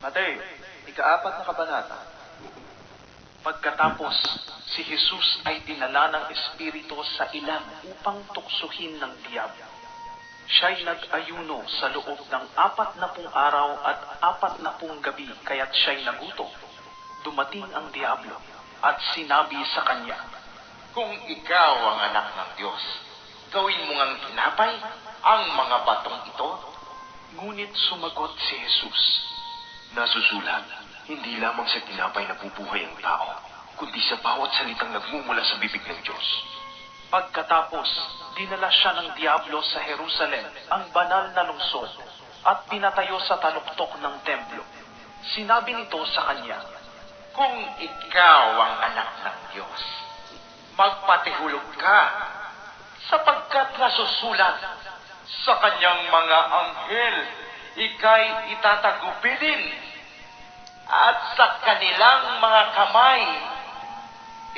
Mateo, ikaapat na kabanata. Pagkatapos, si Jesus ay dinala ng Espiritu sa ilang upang tuksuhin ng diablo. Siya'y nag-ayuno sa loob ng apat na pung araw at apat na pung gabi kaya't siya'y nagutom. Dumating ang diablo at sinabi sa kanya, Kung ikaw ang anak ng Diyos, gawin mo ngang tinapay ang mga batong ito. Ngunit sumagot si Jesus, Nasusulat, hindi lamang sa tinapay na bubuhay ang tao, kundi sa bawat salitang nagmumula sa bibig ng Diyos. Pagkatapos, dinala siya ng Diablo sa Jerusalem, ang banal na lungsod, at pinatayo sa taluktok ng templo. Sinabi nito sa kanya, Kung ikaw ang anak ng Diyos, magpatihulog ka, sapagkat nasusulat sa kanyang mga anghel, ikay itatagubilin, at sa kanilang mga kamay,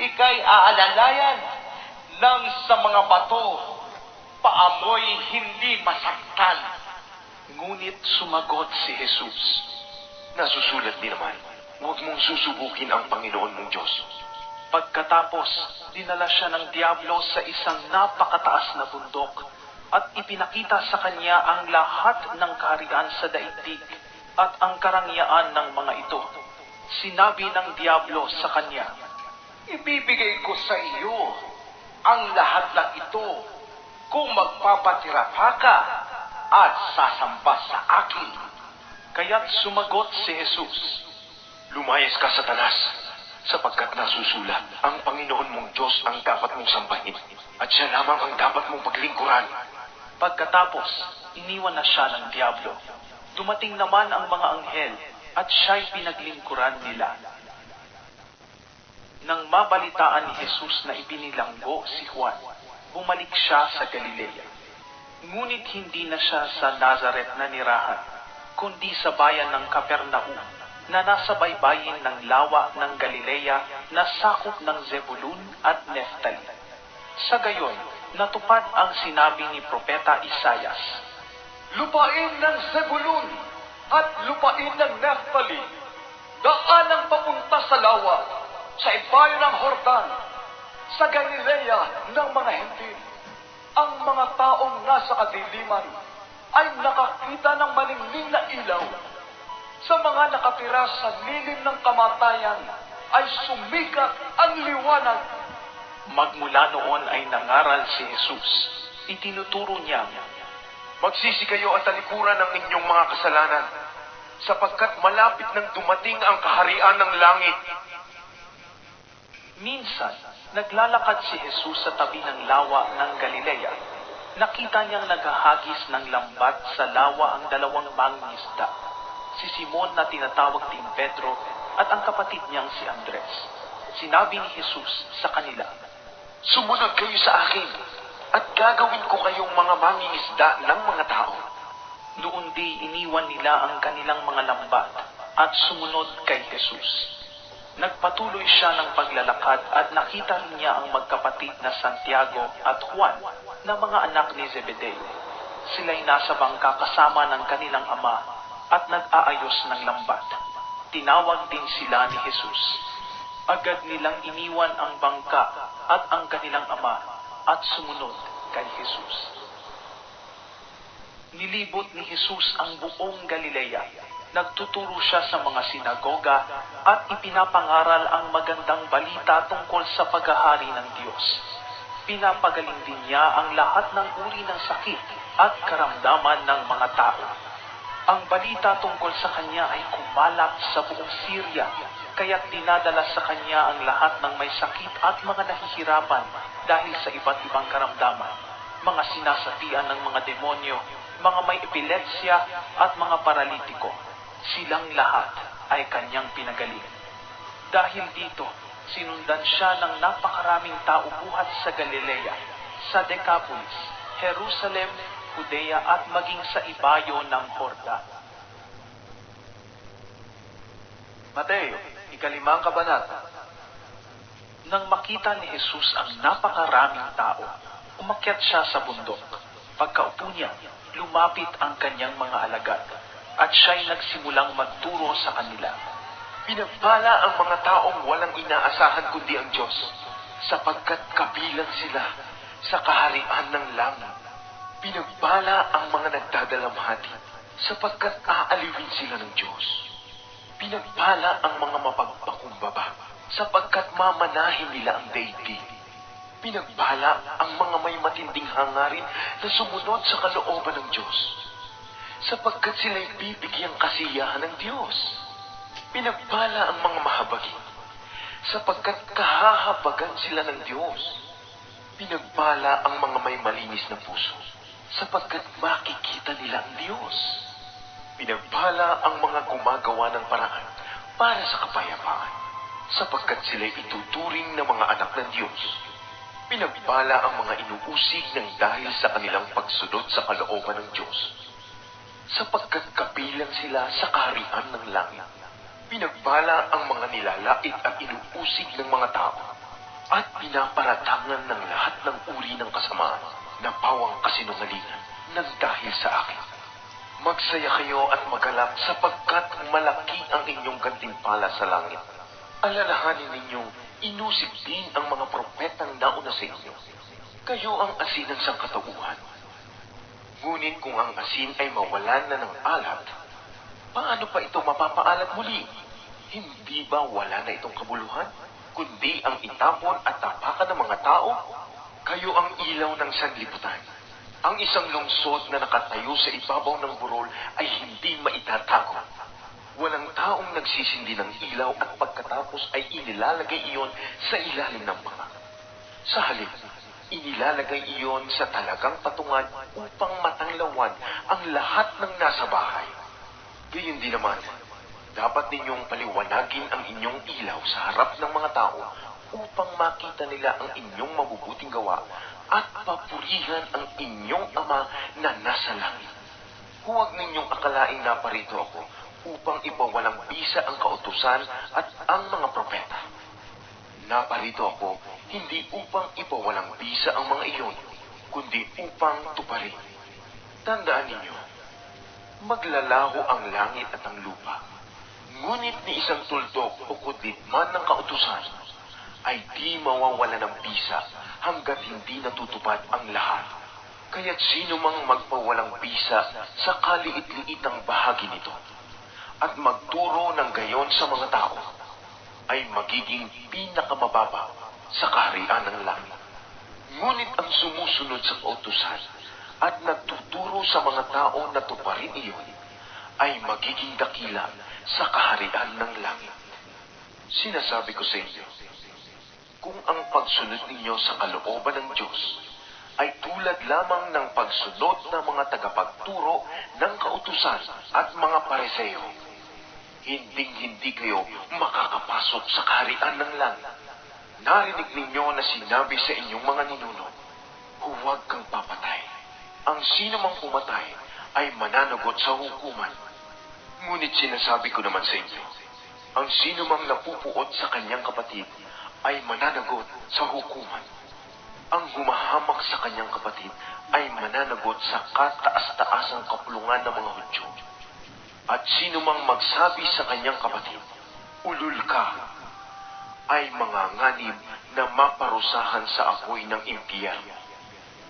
ikay aalalayan ng sa mga bato, paamoy hindi masaktan. Ngunit sumagot si Jesus, Nasusulat din naman, huwag mong susubukin ang Panginoon mong Diyos. Pagkatapos, dinala siya ng Diablo sa isang napakataas na bundok at ipinakita sa kanya ang lahat ng kaharian sa daigdig at ang karangyaan ng mga ito. Sinabi ng Diablo sa kanya, Ibibigay ko sa iyo ang lahat ng ito kung magpapatirapa ka at sasamba sa akin. Kaya't sumagot si Jesus, Lumayas ka, Satanas, sapagkat nasusulat, ang Panginoon mong Diyos ang dapat mong sambahin, at siya lamang ang dapat mong paglingkuran. Pagkatapos, iniwan na siya ng Diablo. Dumating naman ang mga anghel at siya'y pinaglingkuran nila. Nang mabalitaan ni Jesus na ibinilanggo si Juan, bumalik siya sa Galilea. Ngunit hindi na siya sa Nazareth na nirahan, kundi sa bayan ng Capernaum na nasa baybayin ng lawa ng Galilea na sakop ng Zebulun at Neftali. Sa gayon, natupad ang sinabi ni Propeta Isayas. Lupain ng Zebulun at lupain ng Naphtali, daan ang papunta sa lawa, sa ibayo ng Hordan, sa Galilea ng mga Hentil. Ang mga taong nasa kadiliman ay nakakita ng malingling na ilaw. Sa mga nakatira sa lilim ng kamatayan ay sumikat ang liwanag. Magmula noon ay nangaral si Jesus. Itinuturo niya, Magsisi kayo at talikuran ng inyong mga kasalanan, sapagkat malapit nang dumating ang kaharian ng langit. Minsan, naglalakad si Jesus sa tabi ng lawa ng Galilea. Nakita niyang naghahagis ng lambat sa lawa ang dalawang mangingisda, si Simon na tinatawag din Pedro at ang kapatid niyang si Andres. Sinabi ni Jesus sa kanila, Sumunod kayo sa akin, at gagawin ko kayong mga mangingisda ng mga tao. Noon di iniwan nila ang kanilang mga lambat at sumunod kay Jesus. Nagpatuloy siya ng paglalakad at nakita rin niya ang magkapatid na Santiago at Juan na mga anak ni Zebedeo. Sila'y nasa bangka kasama ng kanilang ama at nag-aayos ng lambat. Tinawag din sila ni Jesus. Agad nilang iniwan ang bangka at ang kanilang ama at sumunod kay Jesus. Nilibot ni Jesus ang buong Galilea. Nagtuturo siya sa mga sinagoga at ipinapangaral ang magandang balita tungkol sa paghahari ng Diyos. Pinapagaling din niya ang lahat ng uri ng sakit at karamdaman ng mga tao. Ang balita tungkol sa kanya ay kumalat sa buong Syria, kaya't dinadala sa kanya ang lahat ng may sakit at mga nahihirapan dahil sa iba't ibang karamdaman, mga sinasapian ng mga demonyo, mga may epilepsya at mga paralitiko. Silang lahat ay kanyang pinagaling. Dahil dito, sinundan siya ng napakaraming tao buhat sa Galilea, sa Decapolis, Jerusalem, Judea at maging sa ibayo ng Hordan. Mateo, ikalimang kabanata. Nang makita ni Jesus ang napakaraming tao, umakyat siya sa bundok. Pagkaupo niya, lumapit ang kanyang mga alagad. at siya'y nagsimulang magturo sa kanila. Pinagpala ang mga taong walang inaasahan kundi ang Diyos, sapagkat kabilang sila sa kaharian ng langit. Pinagpala ang mga nagdadalamhati, sapagkat aaliwin sila ng Diyos. Pinagpala ang mga mapagpakumbaba, sapagkat mamanahin nila ang daigdig. Pinagpala ang mga may matinding hangarin na sumunod sa kalooban ng Diyos, sapagkat sila'y bibigyang kasiyahan ng Diyos. Pinagpala ang mga mahabagi, sapagkat kahahabagan sila ng Diyos. Pinagpala ang mga may malinis na puso, sapagkat makikita nila ang Diyos. Pinagpala ang mga gumagawa ng paraan para sa kapayapaan, sapagkat sila'y ituturing na mga anak ng Diyos. Pinagpala ang mga inuusig ng dahil sa kanilang pagsunod sa kalooban ng Diyos, sapagkat kabilang sila sa kaharian ng langit. Pinagpala ang mga nilalait at inuusig ng mga tao, at pinaparatangan ng lahat ng uri ng kasamaan na pawang kasinungalingan ng dahil sa akin. Magsaya kayo at magalak sapagkat malaki ang inyong gantimpala sa langit. Alalahanin ninyong inusig din ang mga propetang nauna sa inyo. Kayo ang asin ng sangkatauhan. Ngunit kung ang asin ay mawalan na ng alat, paano pa ito mapapaalat muli? Hindi ba wala na itong kabuluhan? Kundi ang itapon at tapakan ng mga tao? Kayo ang ilaw ng sanlibutan. Ang isang lungsod na nakatayo sa ibabaw ng burol ay hindi maitatago. Walang taong nagsisindi ng ilaw at pagkatapos ay inilalagay iyon sa ilalim ng panga. Sa halip, inilalagay iyon sa talagang patungan upang matanglawan ang lahat ng nasa bahay. Gayun din naman, dapat ninyong paliwanagin ang inyong ilaw sa harap ng mga tao upang makita nila ang inyong mabubuting gawa at papurihan ang inyong ama na nasa langit. Huwag ninyong akalaing naparito ako upang ipawalang bisa ang kautusan at ang mga propeta. Naparito ako hindi upang ipawalang bisa ang mga iyon, kundi upang tuparin. Tandaan ninyo, maglalaho ang langit at ang lupa. Ngunit ni isang tuldok o kudlit man ng kautusan, ay di mawawala ng bisa hanggat hindi natutupad ang lahat. Kaya't sino mang magpawalang bisa sa kaliit-liitang bahagi nito at magturo ng gayon sa mga tao, ay magiging pinakamababa sa kaharian ng langit. Ngunit ang sumusunod sa kautusan at nagtuturo sa mga tao na tuparin iyon, ay magiging dakila sa kaharian ng langit. Sinasabi ko sa inyo, ang pagsunod ninyo sa kalooban ng Diyos ay tulad lamang ng pagsunod ng mga tagapagturo ng kautusan at mga pareseyo, hinding-hindi kayo makakapasok sa kaharian ng langit. Narinig ninyo na sinabi sa inyong mga ninuno, huwag kang papatay. Ang sino mang pumatay ay mananagot sa hukuman. Ngunit sinasabi ko naman sa inyo, ang sino mang napupuot sa kanyang kapatid ay mananagot sa hukuman. Ang humahamak sa kanyang kapatid ay mananagot sa kataas-taasang kapulungan ng mga Hudyo. At sino mang magsabi sa kanyang kapatid, ulul ka, ay mga nganib na maparusahan sa apoy ng impyerno.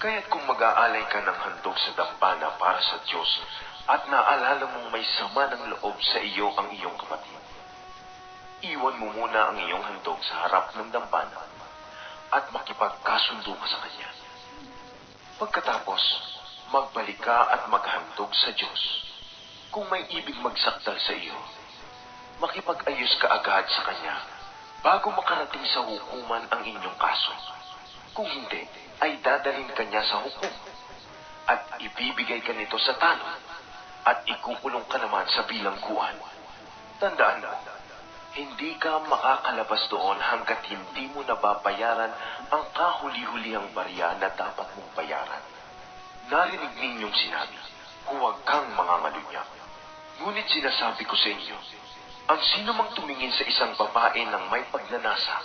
Kaya't kung mag-aalay ka ng handog sa dampana para sa Diyos at naalala mong may sama ng loob sa iyo ang iyong kapatid, iwan mo muna ang iyong handog sa harap ng dampana at makipagkasundo ka sa Kanya. Pagkatapos, magbalik ka at maghandog sa Diyos. Kung may ibig magsakdal sa iyo, makipag-ayos ka agad sa Kanya bago makarating sa hukuman ang inyong kaso. Kung hindi, ay dadalhin ka niya sa hukum at ibibigay ka nito sa tanong at ikukulong ka naman sa bilangguan. Tandaan mo, hindi ka makakalabas doon hanggat hindi mo nababayaran ang kahuli-hulihang barya na dapat mong bayaran. Narinig ninyong sinabi, huwag kang mangangalunya. Ngunit sinasabi ko sa inyo, ang sino mang tumingin sa isang babae ng may pagnanasa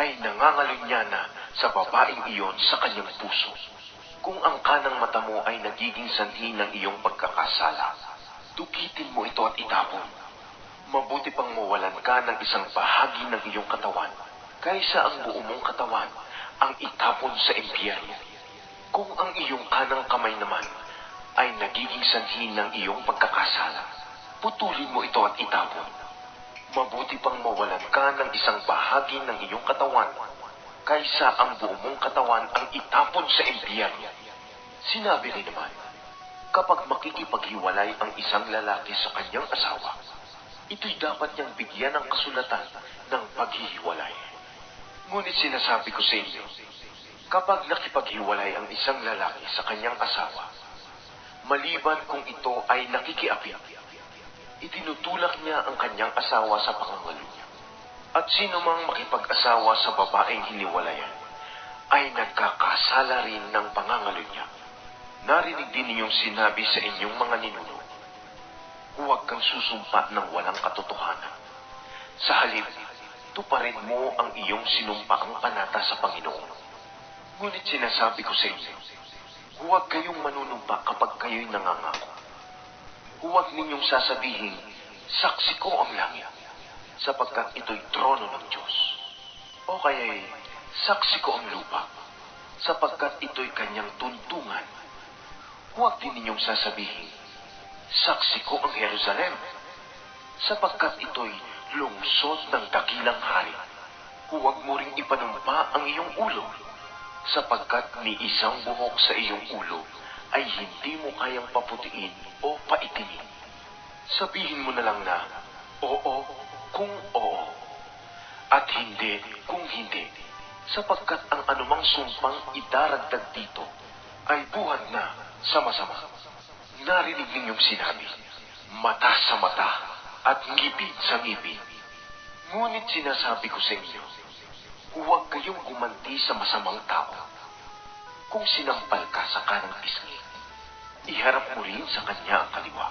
ay nangangalunya na sa babaeng iyon sa kanyang puso. Kung ang kanang mata mo ay nagiging sanhi ng iyong pagkakasala, dukitin mo ito at itapon. Mabuti pang mawalan ka ng isang bahagi ng iyong katawan kaysa ang buo mong katawan ang itapon sa impyerno. Kung ang iyong kanang kamay naman ay nagiging sanhi ng iyong pagkakasala, putulin mo ito at itapon. Mabuti pang mawalan ka ng isang bahagi ng iyong katawan kaysa ang buo mong katawan ang itapon sa impyerno. Sinabi rin naman, kapag makikipaghiwalay ang isang lalaki sa kanyang asawa, ito'y dapat niyang bigyan ng kasulatan ng paghihiwalay. Ngunit sinasabi ko sa inyo, kapag nakipaghiwalay ang isang lalaki sa kanyang asawa, maliban kung ito ay nakikiapit, itinutulak niya ang kanyang asawa sa pangangalo niya. At sino mang makipag-asawa sa babaeng hiniwalayan, ay nagkakasala rin ng pangangalo niya. Narinig din ninyong sinabi sa inyong mga ninuno, huwag kang susumpa ng walang katotohanan. Sa halip, tuparin mo ang iyong sinumpaang panata sa Panginoon. Ngunit sinasabi ko sa inyo, huwag kayong manunumpa kapag kayo'y nangangako. Huwag ninyong sasabihin, saksi ko ang langit, sapagkat ito'y trono ng Diyos. O kaya'y, saksi ko ang lupa, sapagkat ito'y kanyang tuntungan. Huwag din ninyong sasabihin, saksi ko ang Jerusalem, sapagkat ito'y lungsod ng dakilang hari. Huwag mo ring ipanumpa ang iyong ulo, sapagkat ni isang buhok sa iyong ulo ay hindi mo kayang paputiin o paitinin. Sabihin mo na lang na, oo kung oo, at hindi kung hindi, sapagkat ang anumang sumpang idaragdag dito ay buhat na sa masama. Narinig ninyong sinabi, mata sa mata at ngipin sa ngipin. Ngunit sinasabi ko sa inyo, huwag kayong gumanti sa masamang tao. Kung sinampal ka sa kanang pisngi, iharap mo rin sa kanya ang kaliwa.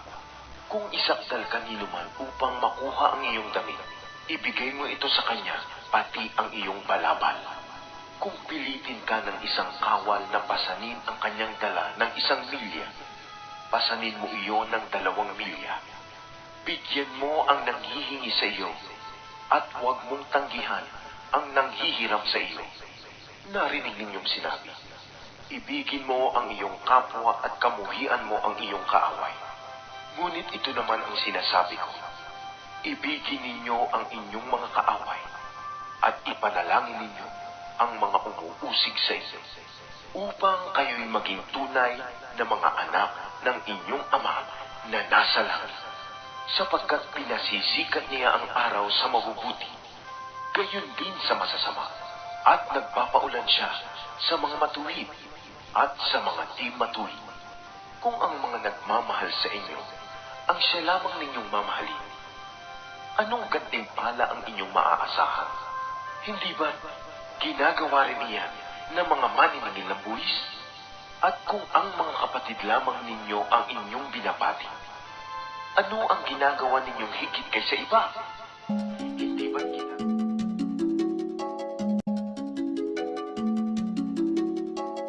Kung isakdal ka ni man upang makuha ang iyong damit, ibigay mo ito sa kanya, pati ang iyong balabal. Kung pilitin ka ng isang kawal na pasanin ang kanyang dala ng isang milya, pasanin mo iyon ng dalawang milya. Bigyan mo ang nanghihingi sa iyo at huwag mong tanggihan ang nanghihiram sa iyo. Narinig ninyong sinabi, ibigin mo ang iyong kapwa at kamuhian mo ang iyong kaaway. Ngunit ito naman ang sinasabi ko, ibigin ninyo ang inyong mga kaaway at ipanalangin ninyo ang mga umuusig sa inyo upang kayo'y maging tunay na mga anak ng inyong ama na nasa langit sapagkat pinasisikat niya ang araw sa mabubuti, gayon din sa masasama, at nagpapaulan siya sa mga matuwid at sa mga di matuwid. Kung ang mga nagmamahal sa inyo, ang siya lamang ninyong mamahalin, anong gantimpala ang inyong maaasahan? Hindi ba ginagawa rin niyan ng mga maniningil ng buwis? At kung ang mga kapatid lamang ninyo ang inyong binabati, ano ang ginagawa ninyong higit kaysa iba?